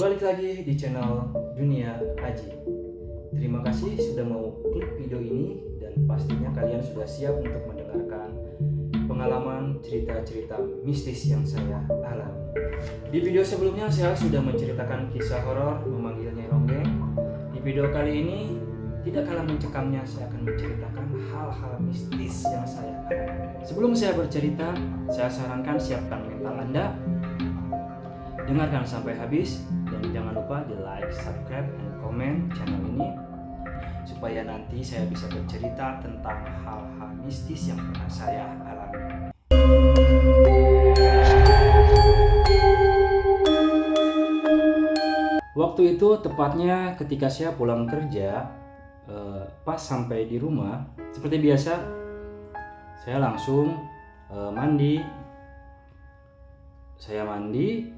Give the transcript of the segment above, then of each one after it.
Balik lagi di channel Dunia Haji. Terima kasih sudah mau klik video ini dan pastinya kalian sudah siap untuk mendengarkan pengalaman cerita-cerita mistis yang saya alami. Di video sebelumnya saya sudah menceritakan kisah horor memanggil Nyai Ronggeng. Di video kali ini tidak kalah mencekamnya saya akan menceritakan hal-hal mistis yang saya alami. Sebelum saya bercerita, saya sarankan siapkan mental Anda dengarkan sampai habis jangan lupa di like, subscribe, dan komen channel ini supaya nanti saya bisa bercerita tentang hal-hal mistis yang pernah saya alami. Waktu itu tepatnya ketika saya pulang kerja, eh, pas sampai di rumah, seperti biasa, saya langsung eh, mandi. Saya mandi,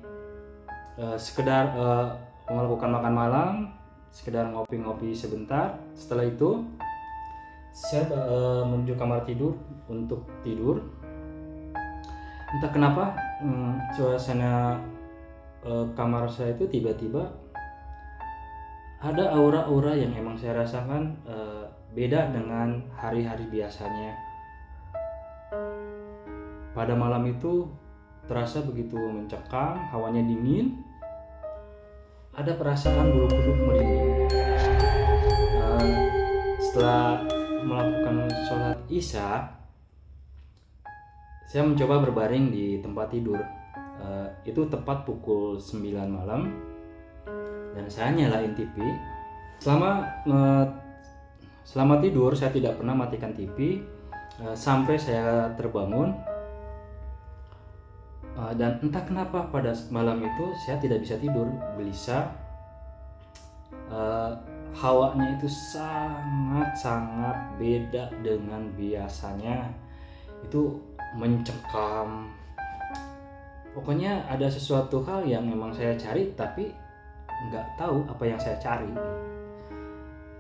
eh, sekedar eh, melakukan makan malam, sekedar ngopi-ngopi sebentar. Setelah itu, saya eh, menuju kamar tidur untuk tidur. Entah kenapa, hmm, suasana eh, kamar saya itu tiba-tiba ada aura-aura yang emang saya rasakan eh, beda dengan hari-hari biasanya. Pada malam itu terasa begitu mencekam, hawanya dingin, ada perasaan bulu kuduk merinding. Eh, setelah melakukan sholat isya, saya mencoba berbaring di tempat tidur. Eh, itu tepat pukul 9 malam dan saya nyalain TV. Selama eh, selama tidur saya tidak pernah matikan TV eh, sampai saya terbangun Uh, dan entah kenapa pada malam itu saya tidak bisa tidur gelisah. Uh, hawanya itu sangat sangat beda dengan biasanya. Itu mencekam. Pokoknya ada sesuatu hal yang memang saya cari tapi nggak tahu apa yang saya cari.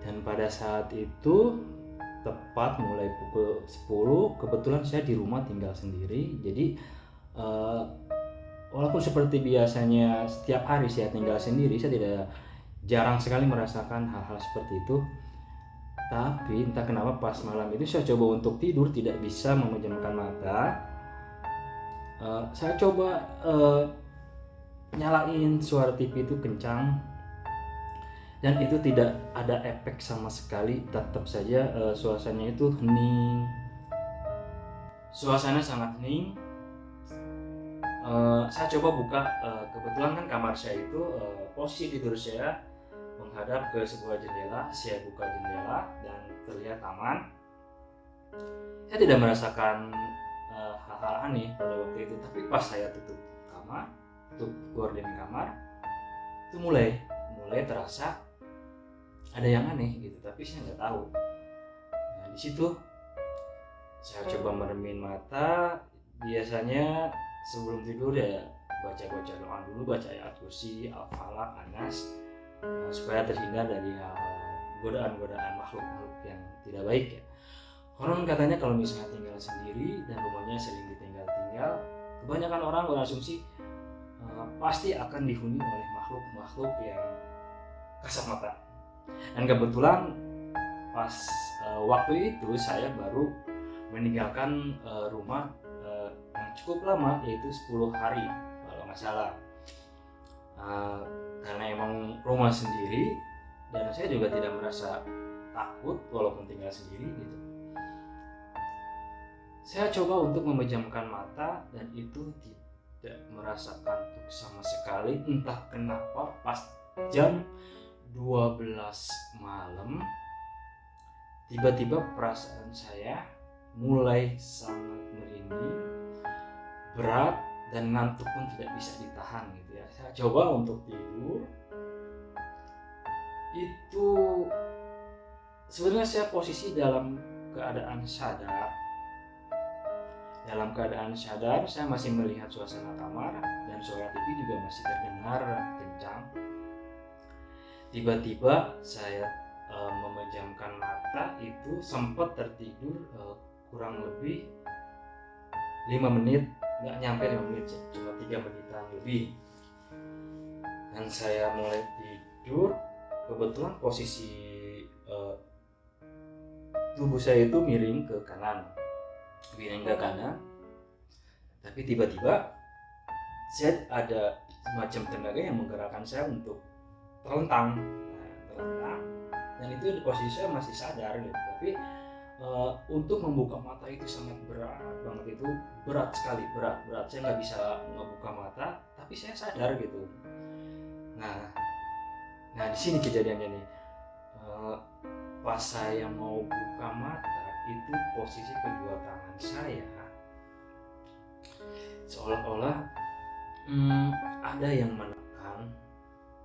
Dan pada saat itu tepat mulai pukul 10 kebetulan saya di rumah tinggal sendiri. Jadi uh, walaupun seperti biasanya setiap hari saya tinggal sendiri saya tidak jarang sekali merasakan hal-hal seperti itu. Tapi entah kenapa pas malam itu saya coba untuk tidur tidak bisa memejamkan mata. Uh, saya coba uh, nyalain suara TV itu kencang. Dan itu tidak ada efek sama sekali tetap saja uh, suasananya itu hening. Suasana sangat hening Uh, saya coba buka uh, kebetulan kan kamar saya itu uh, posisi tidur saya menghadap ke sebuah jendela saya buka jendela dan terlihat taman saya tidak merasakan hal-hal uh, aneh pada waktu itu tapi pas saya tutup kamar tutup gorden kamar itu mulai mulai terasa ada yang aneh gitu tapi saya nggak tahu. Nah di situ saya coba meremin mata biasanya sebelum tidur ya baca-baca doa dulu baca ayat kursi al-falaq anas uh, supaya terhindar dari hal godaan-godaan makhluk-makhluk yang tidak baik ya. Konon katanya kalau misalnya tinggal sendiri dan rumahnya sering ditinggal-tinggal kebanyakan orang berasumsi uh, pasti akan dihuni oleh makhluk-makhluk yang kasat mata. Dan kebetulan pas uh, waktu itu saya baru meninggalkan uh, rumah cukup lama yaitu 10 hari kalau nggak salah. Uh, karena emang rumah sendiri dan saya juga tidak merasa takut walaupun tinggal sendiri gitu. Saya coba untuk memejamkan mata dan itu tidak merasa kantuk sama sekali. Entah kenapa pas jam 12 malam tiba-tiba perasaan saya mulai sangat merinding berat dan ngantuk pun tidak bisa ditahan gitu ya. Saya coba untuk tidur. Itu sebenarnya saya posisi dalam keadaan sadar. Dalam keadaan sadar saya masih melihat suasana kamar dan suara TV juga masih terdengar kencang. Tiba-tiba saya e, memejamkan mata itu sempat tertidur e, kurang lebih lima menit nggak nyampe 5 menit cuma tiga menitan lebih. Dan saya mulai tidur kebetulan posisi uh, tubuh saya itu miring ke kanan. Miring ke kanan. Tapi tiba-tiba saya ada semacam tenaga yang menggerakkan saya untuk terlentang nah, terlentang dan itu posisi saya masih sadar gitu. Tapi uh, untuk membuka mata itu sangat berat banget itu. Berat sekali berat berat. Saya nggak bisa membuka mata tapi saya sadar gitu. Nah nah di sini kejadiannya nih. Uh, pas saya mau buka mata itu posisi kedua tangan saya seolah-olah hmm, ada yang menekan.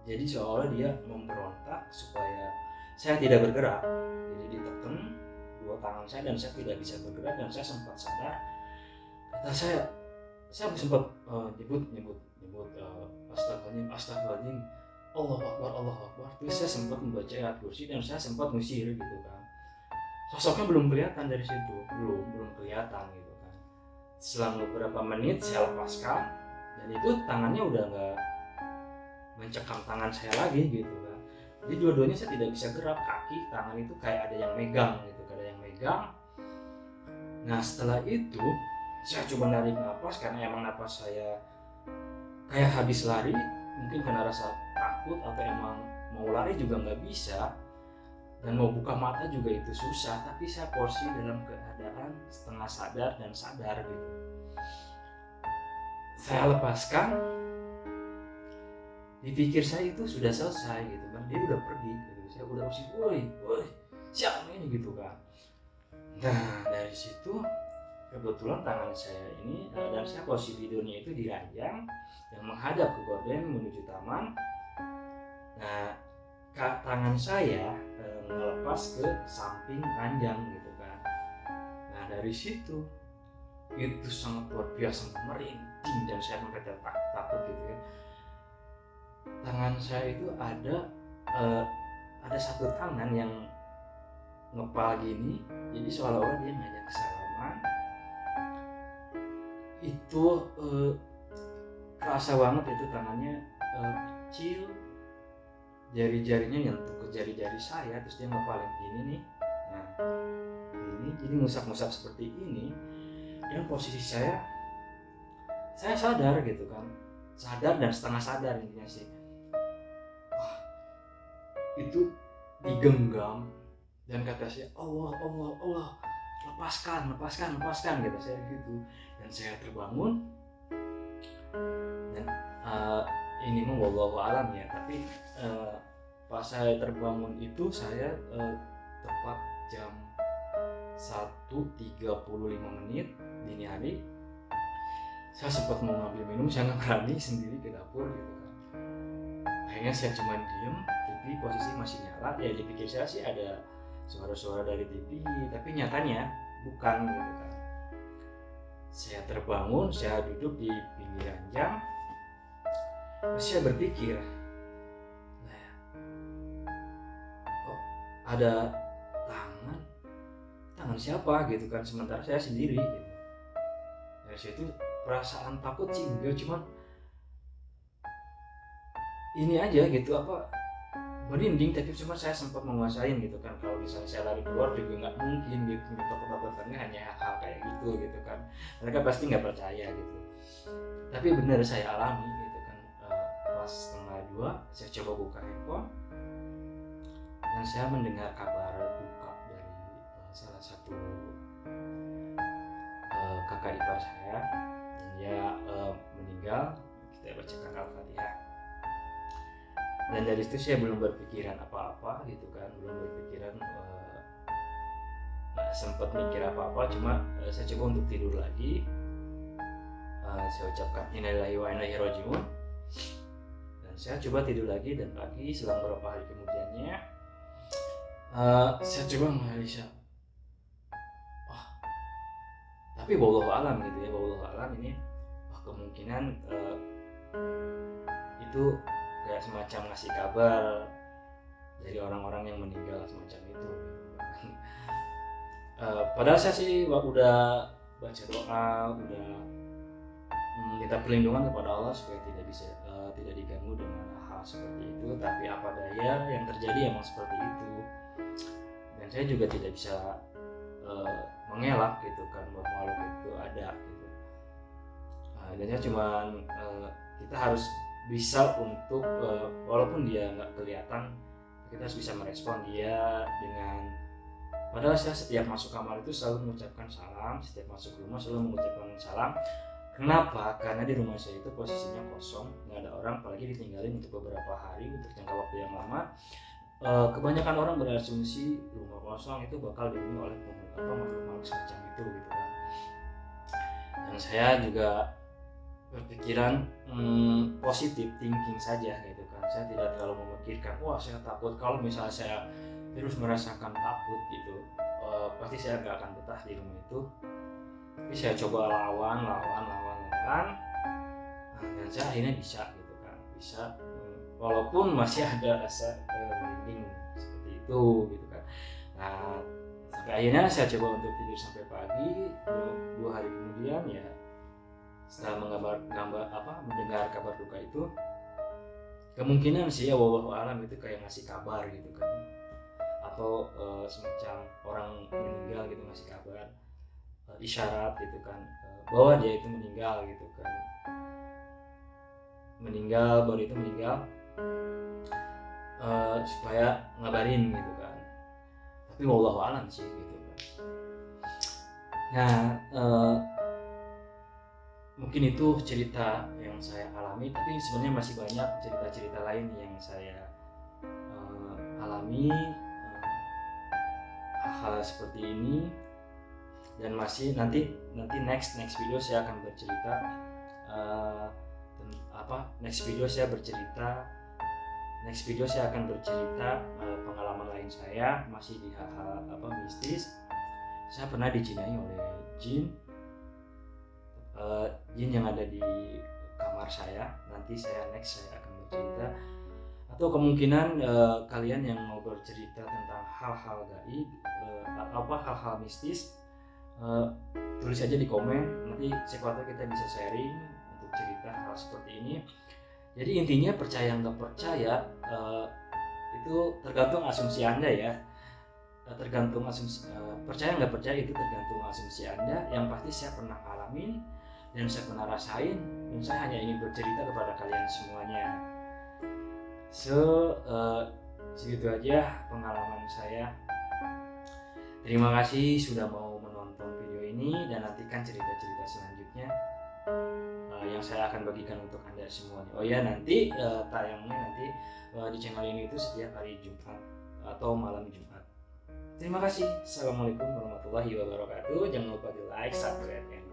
Jadi seolah dia memberontak supaya saya tidak bergerak. Jadi ditekan dua tangan saya dan saya tidak bisa bergerak dan saya sempat sadar. Kata saya saya sempat uh, nyebut nyebut nyebut uh, astagfirullahaladzim astagfirullahaladzim Allah Akbar Allah Akbar. Terus saya sempat membaca ayat kursi dan saya sempat ngusir gitu kan. Sosoknya belum kelihatan dari situ. Belum belum kelihatan gitu kan. Selang beberapa menit saya lepaskan. Dan itu tangannya udah nggak mencekam tangan saya lagi gitu kan. Jadi dua-duanya saya tidak bisa gerak. Kaki tangan itu kayak ada yang megang gitu megang nah setelah itu saya coba narik nafas karena emang nafas saya kayak habis lari. Mungkin karena rasa takut atau emang mau lari juga nggak bisa. Dan mau buka mata juga itu susah. Tapi saya porsi dalam keadaan setengah sadar dan sadar gitu. Saya lepaskan. Dipikir saya itu sudah selesai gitu kan. Dia udah pergi gitu. Saya udah usir woi woi siapa ini? gitu kan dari situ kebetulan tangan saya ini uh, dan saya posisi tidurnya itu di ranjang yang menghadap ke gorden menuju taman. Nah tangan saya uh, melepas ke samping ranjang gitu kan. Nah dari situ itu sangat luar biasa merinding dan saya sampai tak takut gitu ya. Tangan saya itu ada uh, ada satu tangan yang ngepal gini jadi seolah-olah dia ngajak salaman. Itu uh, kerasa banget itu tangannya uh, kecil. Jari-jarinya nyentuh ke jari-jari saya terus dia ngepalin gini nih. Nah ini jadi ngusap-ngusap seperti ini. Dan posisi saya saya sadar gitu kan. Sadar dan setengah sadar intinya sih. Wah itu digenggam dan kata saya Allah Allah Allah lepaskan lepaskan lepaskan gitu saya gitu. Dan saya terbangun. Dan uh, ini mah alam ya tapi uh, pas saya terbangun itu saya uh, tepat jam 1.35 menit dini hari saya sempat mau ngambil minum saya nggak berani sendiri ke dapur gitu kan. Akhirnya saya cuma diem tapi posisi masih nyala. Ya dipikir saya sih ada suara-suara dari TV tapi nyatanya bukan gitu saya terbangun saya duduk di pinggir ranjang terus saya berpikir nah, kok ada tangan? Tangan siapa? Gitu kan sementara saya sendiri gitu. Dari situ perasaan takut sih enggak cuman ini aja gitu apa merinding tapi cuma saya sempat menguasain gitu kan. Kalau misalnya saya lari keluar juga nggak mungkin gitu takut-takutnya hanya hal kayak gitu gitu kan. Mereka pasti nggak percaya gitu. Tapi benar saya alami gitu kan. Uh, pas setengah dua saya coba buka handphone dan saya mendengar kabar duka dari uh, salah satu uh, kakak ipar saya dan dia meninggal. Kita bacakan al-fatihah dan dari situ saya belum berpikiran apa-apa gitu kan belum berpikiran uh, nah, sempat mikir apa-apa cuma uh, saya coba untuk tidur lagi. Uh, saya ucapkan innalillahi wa inna rojiun dan saya coba tidur lagi dan pagi selang beberapa hari kemudiannya uh, saya coba menganalisa wah tapi bawah alam gitu ya bawah alam ini wah kemungkinan uh, itu kayak semacam ngasih kabar dari orang-orang yang meninggal semacam itu. Uh, padahal saya sih udah baca doa udah minta perlindungan kepada Allah supaya tidak bisa uh, tidak diganggu dengan hal seperti itu. Tapi apa daya yang terjadi emang seperti itu. Dan saya juga tidak bisa uh, mengelak gitu kan bahwa makhluk itu ada gitu. Nah, dan cuma uh, kita harus bisa untuk uh, walaupun dia nggak kelihatan kita harus bisa merespon dia dengan padahal saya setiap masuk kamar itu selalu mengucapkan salam setiap masuk rumah selalu mengucapkan salam Kenapa? Karena di rumah saya itu posisinya kosong, nggak ada orang, apalagi ditinggalin untuk beberapa hari untuk jangka waktu yang lama. E, kebanyakan orang berasumsi rumah kosong itu bakal dihuni oleh makhluk-makhluk semacam itu gitu kan. Dan saya juga berpikiran hmm, positif thinking saja gitu kan. Saya tidak terlalu memikirkan, wah saya takut. Kalau misalnya saya terus merasakan takut gitu, e, pasti saya nggak akan betah di rumah itu. Tapi saya coba lawan lawan lawan lawan. Nah, dan saya akhirnya bisa gitu kan bisa hmm, walaupun masih ada rasa merinding seperti itu gitu kan. Nah sampai akhirnya saya coba untuk tidur sampai pagi dua, dua hari kemudian ya setelah menggambar gambar apa mendengar kabar duka itu kemungkinan sih ya wabah alam itu kayak ngasih kabar gitu kan. Atau uh, semacam orang meninggal gitu ngasih kabar isyarat gitu kan eh, bahwa dia itu meninggal gitu kan. Meninggal baru itu meninggal uh, supaya ngabarin gitu kan. Tapi wallahu alam sih gitu kan. Nah uh, mungkin itu cerita yang saya alami tapi sebenarnya masih banyak cerita-cerita lain yang saya uh, alami hal-hal uh, seperti ini. Dan masih nanti nanti next next video saya akan bercerita uh, apa next video saya bercerita next video saya akan bercerita uh, pengalaman lain saya masih di hal-hal apa mistis. Saya pernah dijinai oleh jin uh, jin yang ada di kamar saya nanti saya next saya akan bercerita. Atau kemungkinan uh, kalian yang mau bercerita tentang hal-hal gaib uh, apa hal-hal mistis uh, tulis aja di komen. Nanti tahu kita bisa sharing untuk cerita hal seperti ini. Jadi intinya percaya nggak percaya uh, itu tergantung asumsi anda ya. Tergantung asumsi percaya nggak percaya itu tergantung asumsi anda. Yang pasti saya pernah alamin dan saya pernah rasain dan saya hanya ingin bercerita kepada kalian semuanya so uh, segitu aja pengalaman saya terima kasih sudah mau ini dan nantikan cerita-cerita selanjutnya uh, yang saya akan bagikan untuk anda semuanya. Oh ya nanti uh, tayangnya nanti uh, di channel ini itu setiap hari Jumat atau malam Jumat. Terima kasih. Assalamualaikum warahmatullahi wabarakatuh. Jangan lupa di like, subscribe, dan